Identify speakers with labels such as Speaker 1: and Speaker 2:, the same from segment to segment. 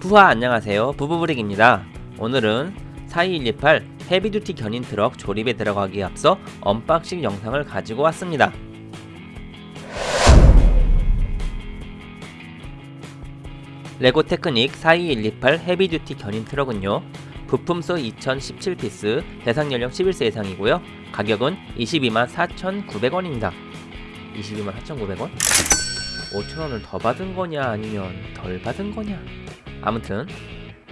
Speaker 1: 부하 안녕하세요. 부부브릭입니다. 오늘은 42128 Heavy Duty 견인 트럭 조립에 들어가기에 앞서 unboxing 영상을 가지고 왔습니다. 레고 테크닉 42128 Heavy Duty 견인 트럭은요 부품수 2017피스 대상 연령 11세 이상이고요. 가격은 22만 4,900원입니다. 22만 4,900원? 5천원을 더 받은 거냐 아니면 덜 받은 거냐 아무튼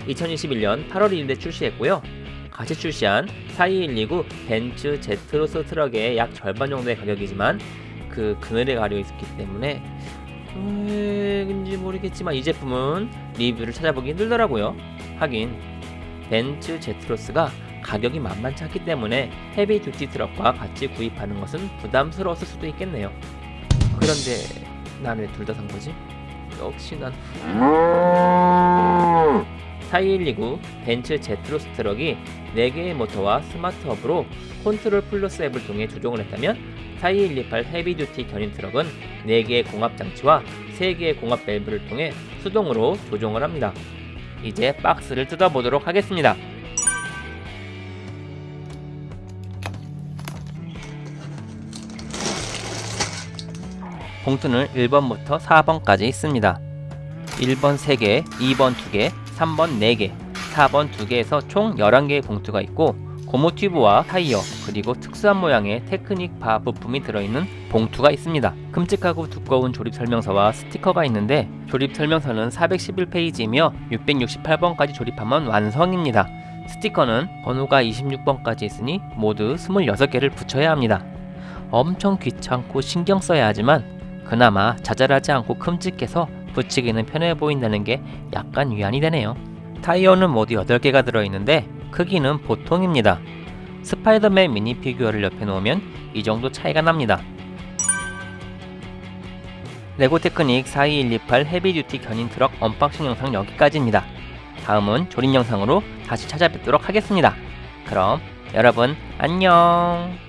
Speaker 1: 2021년 8월 1일에 출시했고요. 같이 출시한 42129 벤츠 제트로스 트럭의 약 절반 정도의 가격이지만 그 그늘에 가려 있었기 때문에 왜인지 모르겠지만 이 제품은 리뷰를 찾아보기 힘들더라고요. 하긴 벤츠 제트로스가 가격이 만만치 않기 때문에 Heavy Duty 트럭과 같이 구입하는 것은 부담스러웠을 수도 있겠네요. 그런데 난 왜 둘 다 산 거지? 역시 난 4129 벤츠 제트로스 트럭이 4개의 모터와 스마트 허브로 컨트롤 플러스 앱을 통해 조종을 했다면 42128 Heavy Duty 견인 트럭은 4개의 공압 장치와 3개의 공압 밸브를 통해 수동으로 조종을 합니다. 이제 박스를 뜯어보도록 하겠습니다. 봉투는 1번부터 4번까지 있습니다. 1번 3개, 2번 2개, 3번 4개, 4번 2개에서 총 11개의 봉투가 있고 고무 튜브와 타이어 그리고 특수한 모양의 테크닉 바 부품이 들어있는 봉투가 있습니다. 큼직하고 두꺼운 조립 설명서와 스티커가 있는데 조립 설명서는 411페이지이며 668번까지 조립하면 완성입니다. 스티커는 번호가 26번까지 있으니 모두 26개를 붙여야 합니다. 엄청 귀찮고 신경 써야 하지만 그나마 자잘하지 않고 큼직해서 붙이기는 편해 보인다는 게 약간 위안이 되네요. 타이어는 모두 8개가 들어있는데 크기는 보통입니다. 스파이더맨 미니 피규어를 옆에 놓으면 이 정도 차이가 납니다. 레고 테크닉 42128 Heavy Duty 견인 트럭 unboxing 영상 여기까지입니다. 다음은 조립 영상으로 다시 찾아뵙도록 하겠습니다. 그럼 여러분 안녕